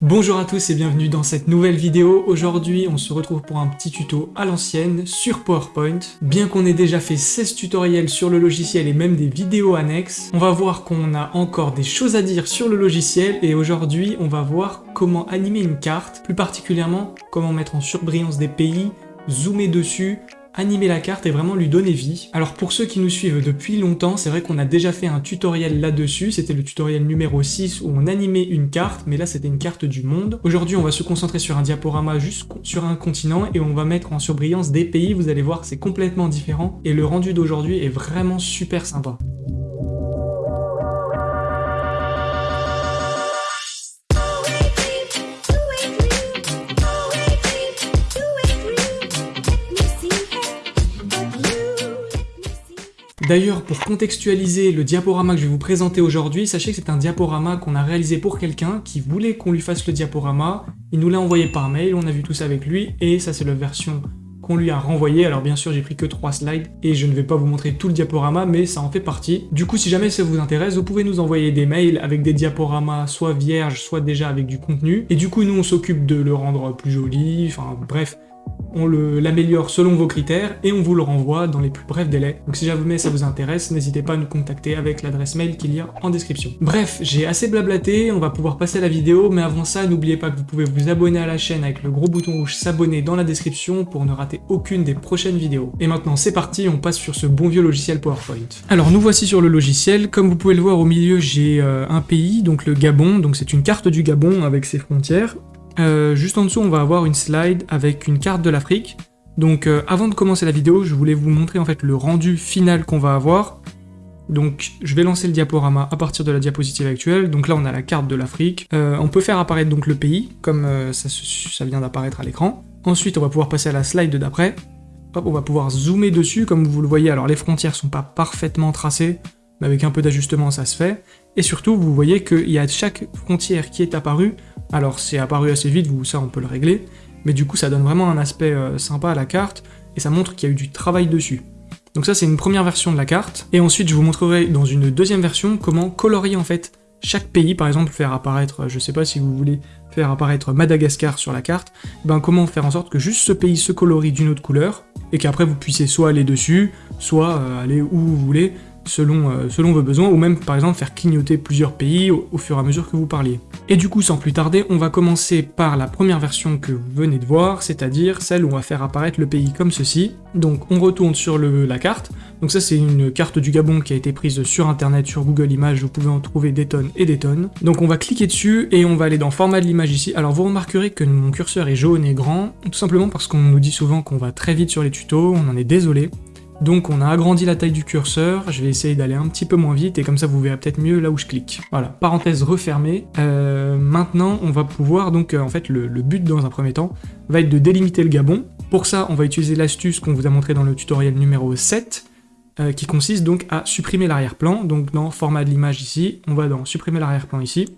Bonjour à tous et bienvenue dans cette nouvelle vidéo. Aujourd'hui, on se retrouve pour un petit tuto à l'ancienne sur PowerPoint. Bien qu'on ait déjà fait 16 tutoriels sur le logiciel et même des vidéos annexes, on va voir qu'on a encore des choses à dire sur le logiciel et aujourd'hui, on va voir comment animer une carte, plus particulièrement comment mettre en surbrillance des pays, zoomer dessus, animer la carte et vraiment lui donner vie. Alors pour ceux qui nous suivent depuis longtemps, c'est vrai qu'on a déjà fait un tutoriel là-dessus, c'était le tutoriel numéro 6 où on animait une carte, mais là c'était une carte du monde. Aujourd'hui on va se concentrer sur un diaporama juste sur un continent et on va mettre en surbrillance des pays, vous allez voir c'est complètement différent et le rendu d'aujourd'hui est vraiment super sympa. D'ailleurs, pour contextualiser le diaporama que je vais vous présenter aujourd'hui, sachez que c'est un diaporama qu'on a réalisé pour quelqu'un qui voulait qu'on lui fasse le diaporama. Il nous l'a envoyé par mail, on a vu tout ça avec lui, et ça c'est la version qu'on lui a renvoyée. Alors bien sûr, j'ai pris que 3 slides, et je ne vais pas vous montrer tout le diaporama, mais ça en fait partie. Du coup, si jamais ça vous intéresse, vous pouvez nous envoyer des mails avec des diaporamas soit vierges, soit déjà avec du contenu. Et du coup, nous, on s'occupe de le rendre plus joli, enfin bref, on l'améliore selon vos critères et on vous le renvoie dans les plus brefs délais. Donc si jamais ça vous intéresse, n'hésitez pas à nous contacter avec l'adresse mail qu'il y a en description. Bref, j'ai assez blablaté, on va pouvoir passer à la vidéo, mais avant ça, n'oubliez pas que vous pouvez vous abonner à la chaîne avec le gros bouton rouge s'abonner dans la description pour ne rater aucune des prochaines vidéos. Et maintenant c'est parti, on passe sur ce bon vieux logiciel PowerPoint. Alors nous voici sur le logiciel, comme vous pouvez le voir au milieu j'ai euh, un pays, donc le Gabon, donc c'est une carte du Gabon avec ses frontières, euh, juste en dessous, on va avoir une slide avec une carte de l'Afrique. Donc euh, avant de commencer la vidéo, je voulais vous montrer en fait le rendu final qu'on va avoir. Donc je vais lancer le diaporama à partir de la diapositive actuelle. Donc là on a la carte de l'Afrique. Euh, on peut faire apparaître donc le pays, comme ça, ça, vient d'apparaître à l'écran. Ensuite on va pouvoir passer à la slide d'après. Hop, on va pouvoir zoomer dessus, comme vous le voyez, alors les frontières sont pas parfaitement tracées, mais avec un peu d'ajustement ça se fait. Et surtout, vous voyez qu'il y a chaque frontière qui est apparue. Alors c'est apparu assez vite, vous, ça on peut le régler, mais du coup ça donne vraiment un aspect euh, sympa à la carte, et ça montre qu'il y a eu du travail dessus. Donc ça c'est une première version de la carte, et ensuite je vous montrerai dans une deuxième version comment colorier en fait chaque pays, par exemple faire apparaître, je sais pas si vous voulez faire apparaître Madagascar sur la carte, ben comment faire en sorte que juste ce pays se colorie d'une autre couleur, et qu'après vous puissiez soit aller dessus, soit euh, aller où vous voulez, selon, euh, selon vos besoins, ou même par exemple faire clignoter plusieurs pays au, fur et à mesure que vous parliez. Et du coup, sans plus tarder, on va commencer par la première version que vous venez de voir, c'est-à-dire celle où on va faire apparaître le pays comme ceci. Donc on retourne sur la carte, donc ça c'est une carte du Gabon qui a été prise sur internet, sur Google Images, vous pouvez en trouver des tonnes et des tonnes. Donc on va cliquer dessus et on va aller dans format de l'image ici. Alors vous remarquerez que mon curseur est jaune et grand, tout simplement parce qu'on nous dit souvent qu'on va très vite sur les tutos, on en est désolé. Donc on a agrandi la taille du curseur, je vais essayer d'aller un petit peu moins vite, et comme ça vous verrez peut-être mieux là où je clique. Voilà, parenthèse refermée. Euh, maintenant, on va pouvoir, donc euh, en fait le, but dans un premier temps, va être de délimiter le gabon. Pour ça, on va utiliser l'astuce qu'on vous a montré dans le tutoriel numéro 7, euh, qui consiste donc à supprimer l'arrière-plan. Donc dans format de l'image ici, on va dans supprimer l'arrière-plan ici.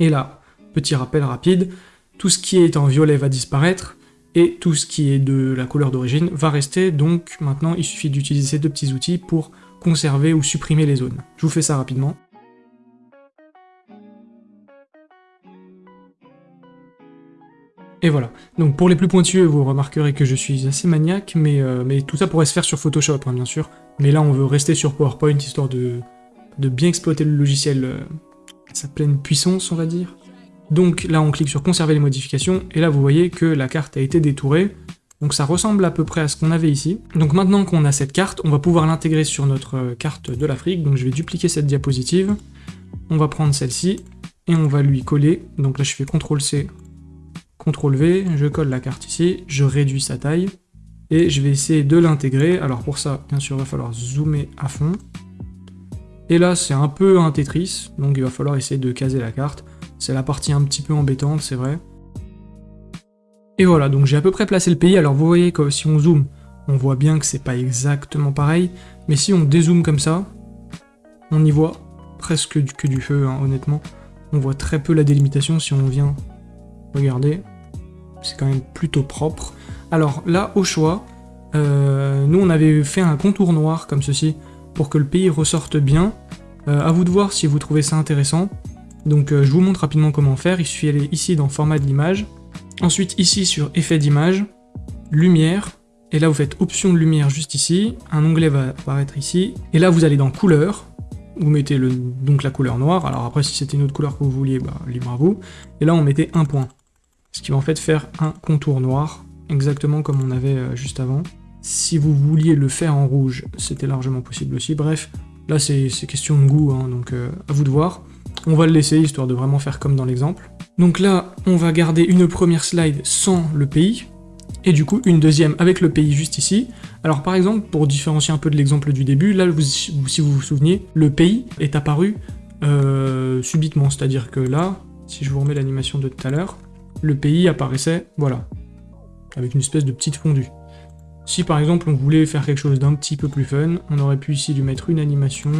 Et là, petit rappel rapide, tout ce qui est en violet va disparaître, et tout ce qui est de la couleur d'origine va rester, donc maintenant il suffit d'utiliser ces deux petits outils pour conserver ou supprimer les zones. Je vous fais ça rapidement. Et voilà. Donc pour les plus pointueux, vous remarquerez que je suis assez maniaque, mais, euh, tout ça pourrait se faire sur Photoshop, hein, bien sûr. Mais là, on veut rester sur PowerPoint, histoire de, de bien exploiter le logiciel euh, à sa pleine puissance, on va dire. Donc là, on clique sur conserver les modifications, et là, vous voyez que la carte a été détourée. Donc ça ressemble à peu près à ce qu'on avait ici. Donc maintenant qu'on a cette carte, on va pouvoir l'intégrer sur notre euh, carte de l'Afrique. Donc je vais dupliquer cette diapositive. On va prendre celle-ci, et on va lui coller. Donc là, je fais CTRL-C, CTRL-V, je colle la carte ici, je réduis sa taille, et je vais essayer de l'intégrer. Alors pour ça, bien sûr, il va falloir zoomer à fond. Et là, c'est un peu un Tetris, donc il va falloir essayer de caser la carte. C'est la partie un petit peu embêtante, c'est vrai. Et voilà, donc j'ai à peu près placé le pays. Alors vous voyez que si on zoome, on voit bien que c'est pas exactement pareil. Mais si on dézoome comme ça, on y voit presque que du feu, hein, honnêtement. On voit très peu la délimitation si on vient regarder. C'est quand même plutôt propre. Alors là, au choix, euh, nous on avait fait un contour noir comme ceci pour que le pays ressorte bien. Euh, à vous de voir si vous trouvez ça intéressant. Donc euh, je vous montre rapidement comment faire, il suffit d'aller ici dans format de l'image, ensuite ici sur effet d'image, lumière, et là vous faites option de lumière juste ici, un onglet va apparaître ici, et là vous allez dans couleur, vous mettez donc la couleur noire, alors après si c'était une autre couleur que vous vouliez, bah, libre à vous, et là on mettait un point, ce qui va en fait faire un contour noir, exactement comme on avait euh, juste avant. Si vous vouliez le faire en rouge, c'était largement possible aussi, bref, là c'est question de goût, hein, donc euh, à vous de voir. On va le laisser, histoire de vraiment faire comme dans l'exemple. Donc là, on va garder une première slide sans le pays, et du coup une deuxième avec le pays juste ici. Alors par exemple, pour différencier un peu de l'exemple du début, là, si vous vous souvenez, le pays est apparu euh, subitement, c'est-à-dire que là, si je vous remets l'animation de tout à l'heure, le pays apparaissait, voilà, avec une espèce de petite fondue. Si par exemple on voulait faire quelque chose d'un petit peu plus fun, on aurait pu ici lui mettre une animation,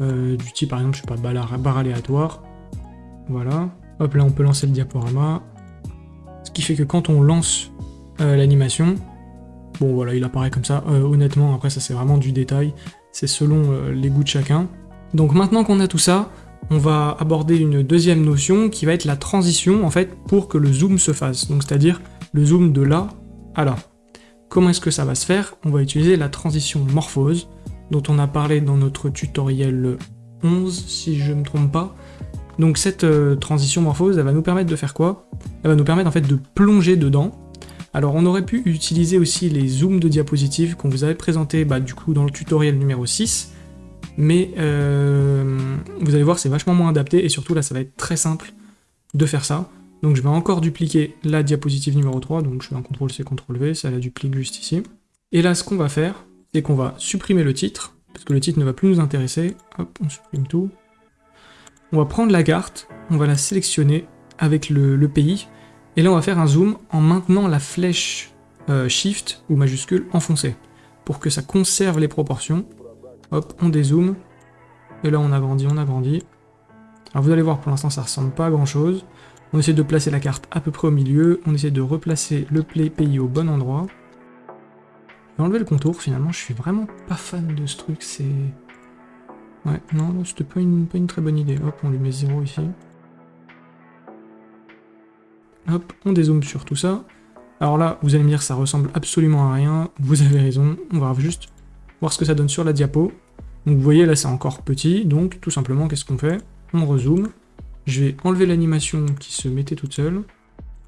euh, du type par exemple, je sais pas, barre, aléatoire, voilà. Hop, là on peut lancer le diaporama, ce qui fait que quand on lance euh, l'animation, bon voilà, il apparaît comme ça, euh, honnêtement, après ça c'est vraiment du détail, c'est selon les goûts de chacun. Donc maintenant qu'on a tout ça, on va aborder une deuxième notion qui va être la transition en fait pour que le zoom se fasse, donc c'est-à-dire le zoom de là à là. Comment est-ce que ça va se faire? On va utiliser la transition morphose, dont on a parlé dans notre tutoriel 11, si je ne me trompe pas. Donc cette euh, transition morphose, elle va nous permettre de faire quoi? Elle va nous permettre en fait de plonger dedans. Alors on aurait pu utiliser aussi les zooms de diapositives qu'on vous avait présenté bah, du coup dans le tutoriel numéro 6, mais euh, vous allez voir c'est vachement moins adapté et surtout là ça va être très simple de faire ça. Donc je vais encore dupliquer la diapositive numéro 3, donc je fais un CTRL-C, CTRL-V, ça la duplique juste ici. Et là ce qu'on va faire, c'est qu'on va supprimer le titre, parce que le titre ne va plus nous intéresser. Hop, on supprime tout. On va prendre la carte, on va la sélectionner avec le, pays, et là on va faire un zoom en maintenant la flèche euh, Shift ou majuscule enfoncée, pour que ça conserve les proportions. Hop, on dézoome, et là on agrandit, on agrandit. Alors vous allez voir, pour l'instant ça ressemble pas à grand chose. On essaie de placer la carte à peu près au milieu, on essaie de replacer le play pays au bon endroit. Enlever le contour, finalement, je suis vraiment pas fan de ce truc, c'est... Ouais, non, c'était pas une, pas une très bonne idée. Hop, on lui met 0 ici. Hop, on dézoome sur tout ça. Alors là, vous allez me dire, ça ressemble absolument à rien. Vous avez raison, on va juste voir ce que ça donne sur la diapo. Donc vous voyez, là, c'est encore petit. Donc, tout simplement, qu'est-ce qu'on fait? On rezoome. Je vais enlever l'animation qui se mettait toute seule.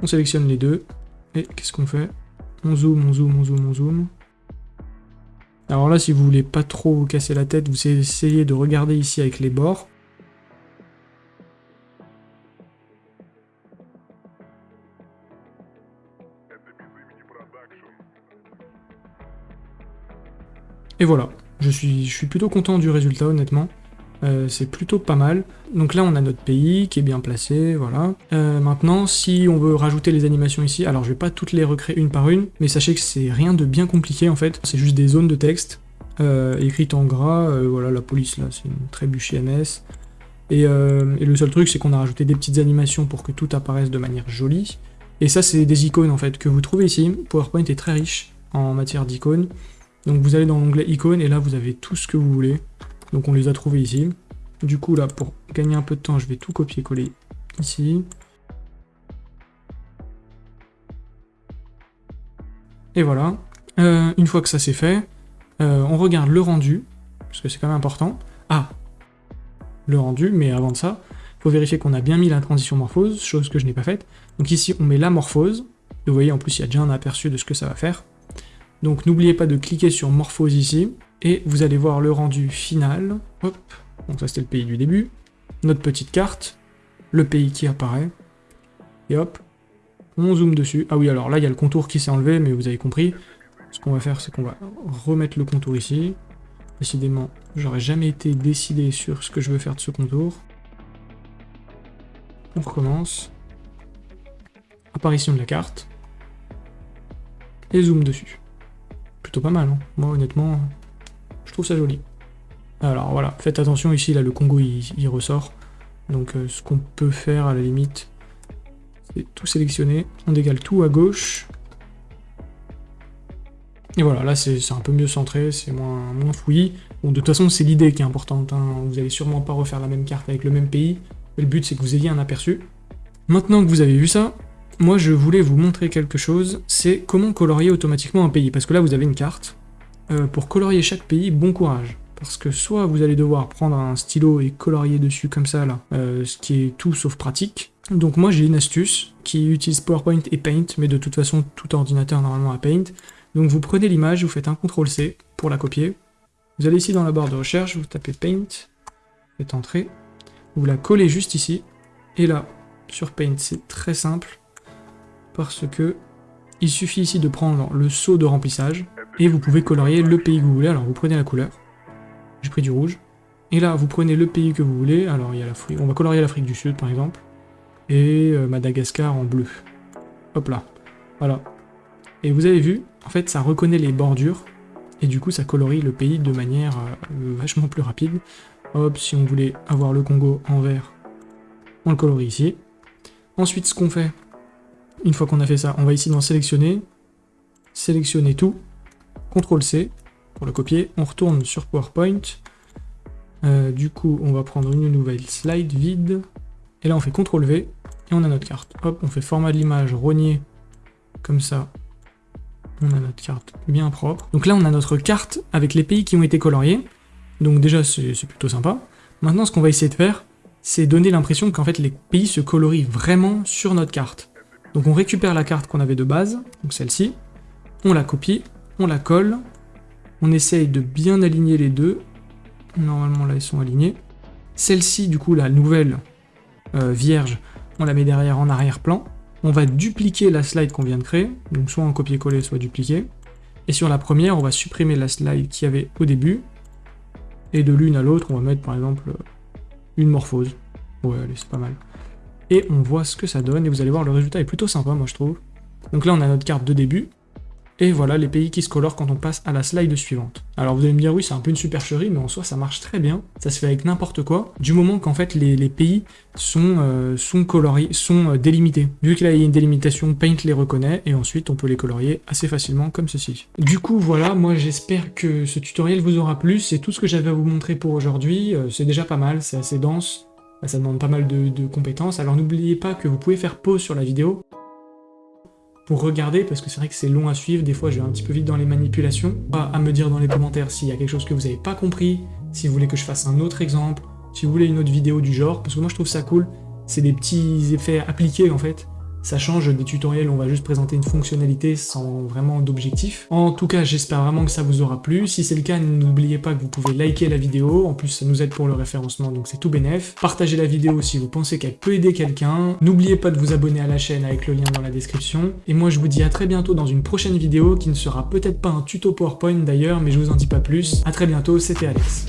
On sélectionne les deux. Et qu'est-ce qu'on fait? On zoome, on zoome, on zoome, on zoome. Alors là, si vous voulez pas trop vous casser la tête, vous essayez de regarder ici avec les bords. Et voilà, je suis, je suis plutôt content du résultat honnêtement. Euh, c'est plutôt pas mal. Donc là, on a notre pays qui est bien placé, voilà. Euh, maintenant, si on veut rajouter les animations ici, alors je vais pas toutes les recréer une par une, mais sachez que c'est rien de bien compliqué en fait. C'est juste des zones de texte euh, écrites en gras. voilà, la police là, c'est une trébuche MS. Et, et le seul truc, c'est qu'on a rajouté des petites animations pour que tout apparaisse de manière jolie. Et ça, c'est des icônes en fait que vous trouvez ici. PowerPoint est très riche en matière d'icônes. Donc vous allez dans l'onglet icônes et là vous avez tout ce que vous voulez. Donc on les a trouvés ici. Du coup là, pour gagner un peu de temps, je vais tout copier-coller ici. Et voilà. Euh, une fois que ça c'est fait, euh, on regarde le rendu, parce que c'est quand même important. Ah Le rendu, mais avant de ça, il faut vérifier qu'on a bien mis la transition morphose, chose que je n'ai pas faite. Donc ici, on met la morphose. Vous voyez, en plus, il y a déjà un aperçu de ce que ça va faire. Donc n'oubliez pas de cliquer sur morphose ici et vous allez voir le rendu final. Hop, donc ça c'était le pays du début. Notre petite carte, le pays qui apparaît, et hop, on zoome dessus. Ah oui, alors là il y a le contour qui s'est enlevé, mais vous avez compris. Ce qu'on va faire, c'est qu'on va remettre le contour ici. Décidément, j'aurais jamais été décidé sur ce que je veux faire de ce contour. On recommence. Apparition de la carte. Et zoom dessus. Plutôt pas mal, hein. Moi honnêtement, je trouve ça joli. Alors voilà, faites attention ici, là le Congo il, ressort. Donc euh, ce qu'on peut faire à la limite, c'est tout sélectionner. On décale tout à gauche. Et voilà, là c'est un peu mieux centré, c'est moins, moins fouillis. Bon, de toute façon, c'est l'idée qui est importante. Hein. Vous allez sûrement pas refaire la même carte avec le même pays. le but c'est que vous ayez un aperçu. Maintenant que vous avez vu ça, moi je voulais vous montrer quelque chose, c'est comment colorier automatiquement un pays, parce que là vous avez une carte. Euh, pour colorier chaque pays, bon courage. Parce que soit vous allez devoir prendre un stylo et colorier dessus comme ça là, euh, ce qui est tout sauf pratique. Donc moi j'ai une astuce qui utilise PowerPoint et Paint, mais de toute façon tout ordinateur normalement a Paint. Donc vous prenez l'image, vous faites un CTRL-C pour la copier. Vous allez ici dans la barre de recherche, vous tapez Paint, faites Entrée, vous la collez juste ici, et là, sur Paint, c'est très simple, parce que il suffit ici de prendre le saut de remplissage, et vous pouvez colorier le pays que vous voulez. Alors vous prenez la couleur, j'ai pris du rouge, et là vous prenez le pays que vous voulez, alors il y a l'Afrique, on va colorier l'Afrique du Sud par exemple, et euh, Madagascar en bleu. Hop là, voilà. Et vous avez vu, en fait ça reconnaît les bordures, et du coup ça colorie le pays de manière euh, vachement plus rapide. Hop, si on voulait avoir le Congo en vert, on le colorie ici. Ensuite, ce qu'on fait, une fois qu'on a fait ça, on va ici dans sélectionner, sélectionner tout, CTRL-C pour le copier, on retourne sur PowerPoint, euh, du coup on va prendre une nouvelle slide vide, et là on fait CTRL-V, et on a notre carte. Hop, on fait format de l'image, rogner, comme ça, on a notre carte bien propre. Donc là on a notre carte avec les pays qui ont été coloriés, donc déjà, c'est plutôt sympa. Maintenant, ce qu'on va essayer de faire, c'est donner l'impression qu'en fait les pays se colorient vraiment sur notre carte. Donc on récupère la carte qu'on avait de base, donc celle-ci, on la copie, on la colle, on essaye de bien aligner les deux. Normalement là ils sont alignés. Celle-ci, du coup, la nouvelle euh, vierge, on la met derrière en arrière-plan. On va dupliquer la slide qu'on vient de créer, donc soit en copier-coller, soit dupliquer. Et sur la première, on va supprimer la slide qu'il y avait au début, et de l'une à l'autre, on va mettre par exemple une morphose. Ouais, allez, c'est pas mal. Et on voit ce que ça donne, et vous allez voir, le résultat est plutôt sympa, moi je trouve. Donc là, on a notre carte de début, et voilà les pays qui se colorent quand on passe à la slide suivante. Alors vous allez me dire, oui, c'est un peu une supercherie, mais en soi, ça marche très bien. Ça se fait avec n'importe quoi, du moment qu'en fait, les, pays sont, euh, sont coloriés, sont euh, délimités. Vu qu'il y a une délimitation, Paint les reconnaît, et ensuite, on peut les colorier assez facilement, comme ceci. Du coup, voilà, moi j'espère que ce tutoriel vous aura plu. C'est tout ce que j'avais à vous montrer pour aujourd'hui. Euh, c'est déjà pas mal, c'est assez dense. Ça demande pas mal de compétences. Alors n'oubliez pas que vous pouvez faire pause sur la vidéo pour regarder, parce que c'est vrai que c'est long à suivre, des fois je vais un petit peu vite dans les manipulations. À me dire dans les commentaires s'il y a quelque chose que vous n'avez pas compris, si vous voulez que je fasse un autre exemple, si vous voulez une autre vidéo du genre, parce que moi je trouve ça cool, c'est des petits effets appliqués en fait, ça change des tutoriels, on va juste présenter une fonctionnalité sans vraiment d'objectif. En tout cas, j'espère vraiment que ça vous aura plu. Si c'est le cas, n'oubliez pas que vous pouvez liker la vidéo. En plus, ça nous aide pour le référencement, donc c'est tout bénef. Partagez la vidéo si vous pensez qu'elle peut aider quelqu'un. N'oubliez pas de vous abonner à la chaîne avec le lien dans la description. Et moi, je vous dis à très bientôt dans une prochaine vidéo qui ne sera peut-être pas un tuto PowerPoint d'ailleurs, mais je vous en dis pas plus. À très bientôt, c'était Alex.